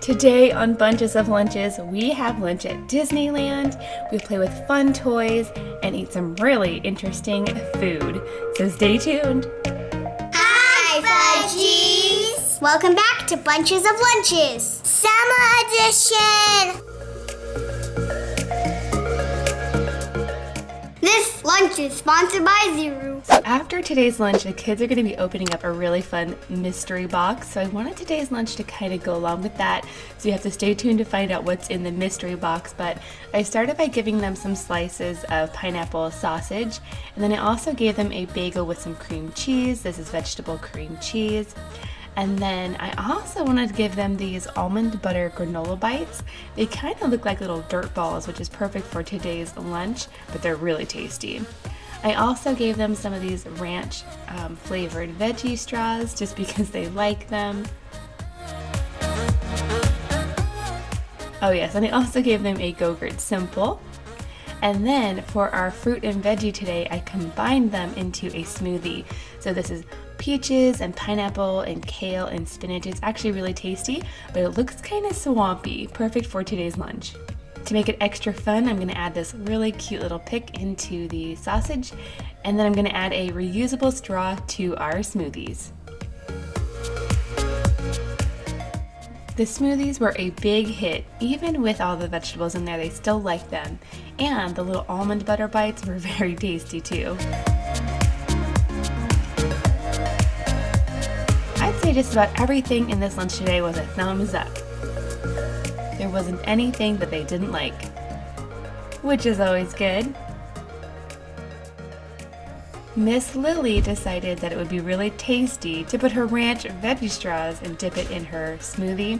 Today on Bunches of Lunches, we have lunch at Disneyland. We play with fun toys and eat some really interesting food. So stay tuned. Hi, Fudgies! Welcome back to Bunches of Lunches, Summer Edition! Lunch is sponsored by Zuru. So after today's lunch, the kids are going to be opening up a really fun mystery box. So I wanted today's lunch to kind of go along with that. So you have to stay tuned to find out what's in the mystery box. But I started by giving them some slices of pineapple sausage. And then I also gave them a bagel with some cream cheese. This is vegetable cream cheese. And then I also wanted to give them these almond butter granola bites. They kind of look like little dirt balls, which is perfect for today's lunch, but they're really tasty. I also gave them some of these ranch um, flavored veggie straws just because they like them. Oh yes, and I also gave them a Go-Gurt Simple. And then for our fruit and veggie today, I combined them into a smoothie. So this is peaches and pineapple and kale and spinach. It's actually really tasty, but it looks kind of swampy. Perfect for today's lunch. To make it extra fun, I'm gonna add this really cute little pick into the sausage, and then I'm gonna add a reusable straw to our smoothies. The smoothies were a big hit. Even with all the vegetables in there, they still liked them. And the little almond butter bites were very tasty too. Just about everything in this lunch today was a thumbs up. There wasn't anything that they didn't like, which is always good. Miss Lily decided that it would be really tasty to put her ranch veggie straws and dip it in her smoothie,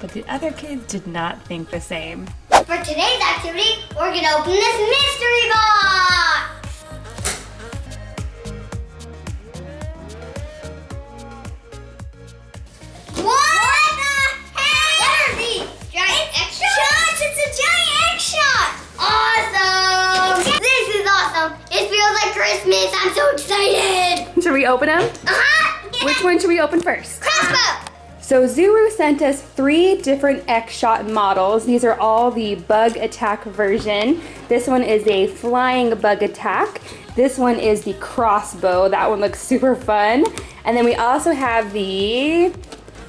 but the other kids did not think the same. For today's activity, we're gonna open this mystery box! Excited! Should we open them? Uh-huh! Which one should we open first? Crossbow! So Zuru sent us three different X-Shot models. These are all the bug attack version. This one is a flying bug attack. This one is the crossbow. That one looks super fun. And then we also have the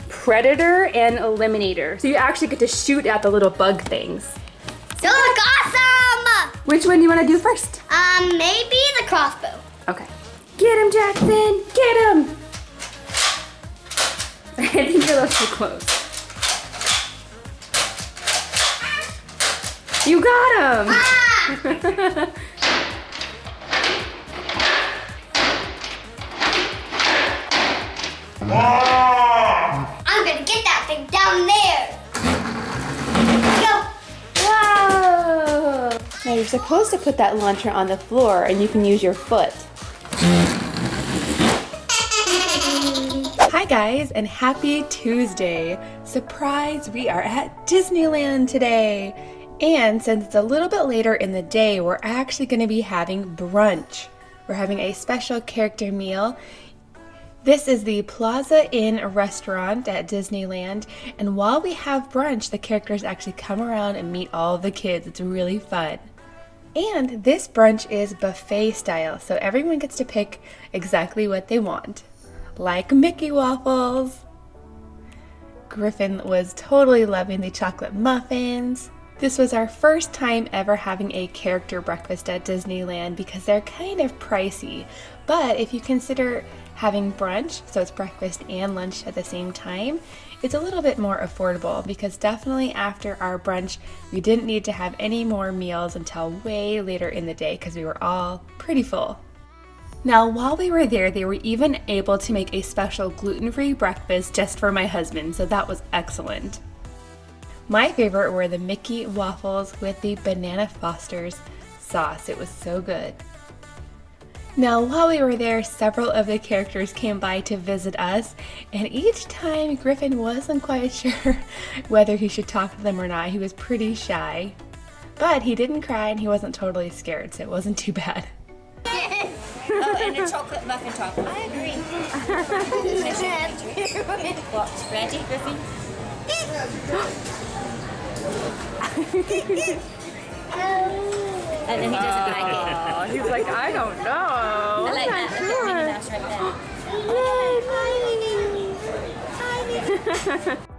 predator and eliminator. So you actually get to shoot at the little bug things. So look awesome! Which one do you want to do first? Um, maybe the crossbow. Okay. Get him, Jackson! Get him! I think you're a little too close. You got him! Ah! I'm gonna get that thing down there. Go. Whoa! Now you're supposed to put that launcher on the floor and you can use your foot. Hi guys and happy Tuesday! Surprise, we are at Disneyland today! And since it's a little bit later in the day, we're actually going to be having brunch. We're having a special character meal. This is the Plaza Inn restaurant at Disneyland, and while we have brunch, the characters actually come around and meet all the kids. It's really fun. And this brunch is buffet style, so everyone gets to pick exactly what they want. Like Mickey waffles. Griffin was totally loving the chocolate muffins. This was our first time ever having a character breakfast at Disneyland because they're kind of pricey. But if you consider having brunch, so it's breakfast and lunch at the same time, it's a little bit more affordable because definitely after our brunch, we didn't need to have any more meals until way later in the day because we were all pretty full. Now, while we were there, they were even able to make a special gluten-free breakfast just for my husband, so that was excellent. My favorite were the Mickey waffles with the Banana Foster's sauce. It was so good. Now, while we were there, several of the characters came by to visit us, and each time Griffin wasn't quite sure whether he should talk to them or not. He was pretty shy. But he didn't cry and he wasn't totally scared, so it wasn't too bad. Oh, and a chocolate muffin top. I agree. what? Ready, Griffin? And then he doesn't like it. Oh, he's like, I don't know. I like I'm that. not Look at Minnie Mouse right there. Some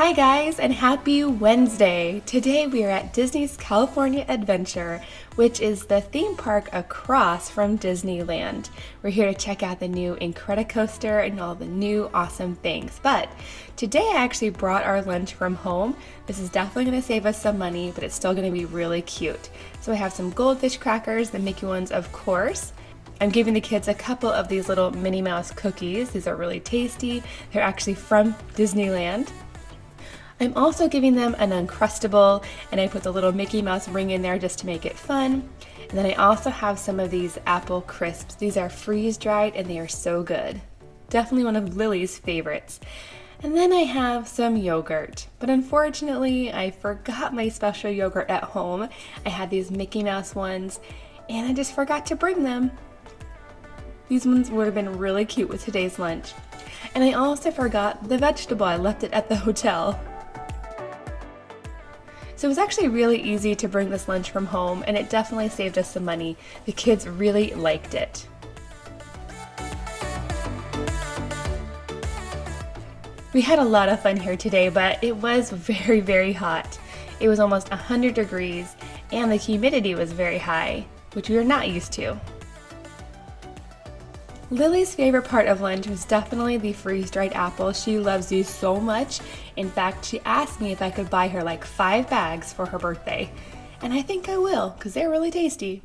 Hi guys and happy Wednesday! Today we are at Disney's California Adventure, which is the theme park across from Disneyland. We're here to check out the new Incredicoaster and all the new awesome things. But today I actually brought our lunch from home. This is definitely going to save us some money, but it's still going to be really cute. So I have some goldfish crackers, the Mickey ones of course. I'm giving the kids a couple of these little Minnie Mouse cookies. These are really tasty. They're actually from Disneyland. I'm also giving them an Uncrustable and I put the little Mickey Mouse ring in there just to make it fun. And then I also have some of these apple crisps. These are freeze dried and they are so good. Definitely one of Lily's favorites. And then I have some yogurt, but unfortunately I forgot my special yogurt at home. I had these Mickey Mouse ones and I just forgot to bring them. These ones would have been really cute with today's lunch. And I also forgot the vegetable. I left it at the hotel. So it was actually really easy to bring this lunch from home and it definitely saved us some money. The kids really liked it. We had a lot of fun here today, but it was very, very hot. It was almost 100 degrees and the humidity was very high, which we are not used to. Lily's favorite part of lunch was definitely the freeze-dried apples. She loves these so much. In fact, she asked me if I could buy her like five bags for her birthday. And I think I will, because they're really tasty.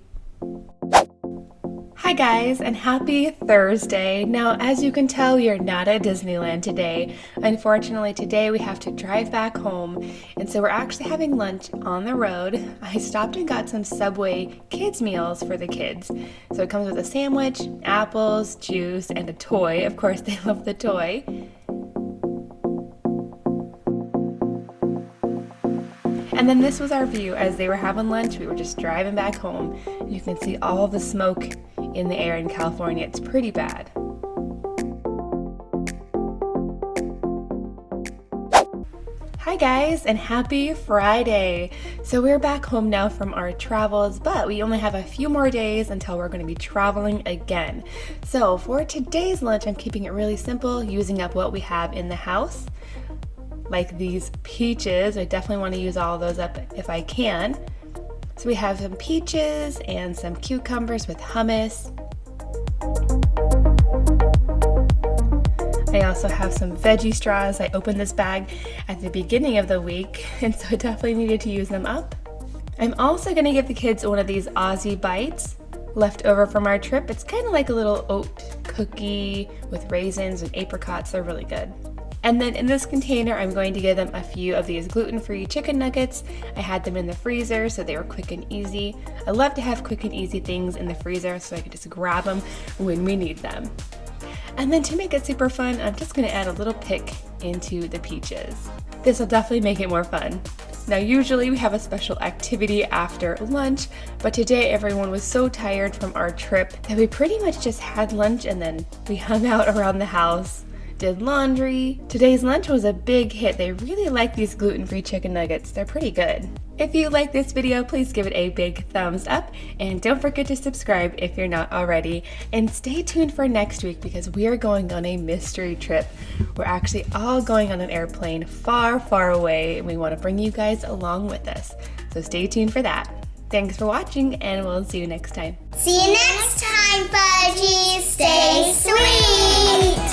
Hi guys, and happy Thursday. Now, as you can tell, you're not at Disneyland today. Unfortunately, today we have to drive back home, and so we're actually having lunch on the road. I stopped and got some Subway kids meals for the kids. So it comes with a sandwich, apples, juice, and a toy. Of course, they love the toy. And then this was our view as they were having lunch. We were just driving back home. You can see all the smoke in the air in California. It's pretty bad. Hi guys and happy Friday! So we're back home now from our travels, but we only have a few more days until we're going to be traveling again. So for today's lunch, I'm keeping it really simple, using up what we have in the house. Like these peaches, I definitely want to use all those up if I can. So we have some peaches and some cucumbers with hummus. I also have some veggie straws. I opened this bag at the beginning of the week, and so I definitely needed to use them up. I'm also to give the kids one of these Aussie Bites left over from our trip. It's kind of like a little oat cookie with raisins and apricots. They're really good. And then in this container, I'm going to give them a few of these gluten-free chicken nuggets. I had them in the freezer, so they were quick and easy. I love to have quick and easy things in the freezer so I can just grab them when we need them. And then to make it super fun, I'm just gonna add a little pick into the peaches. This will definitely make it more fun. Now usually we have a special activity after lunch, but today everyone was so tired from our trip that we pretty much just had lunch and then we hung out around the house did laundry. Today's lunch was a big hit. They really like these gluten-free chicken nuggets. They're pretty good. If you like this video, please give it a big thumbs up and don't forget to subscribe if you're not already. And stay tuned for next week because we are going on a mystery trip. We're actually all going on an airplane far, far away and we want to bring you guys along with us. So stay tuned for that. Thanks for watching and we'll see you next time. See you next time, Fudgies. Stay sweet.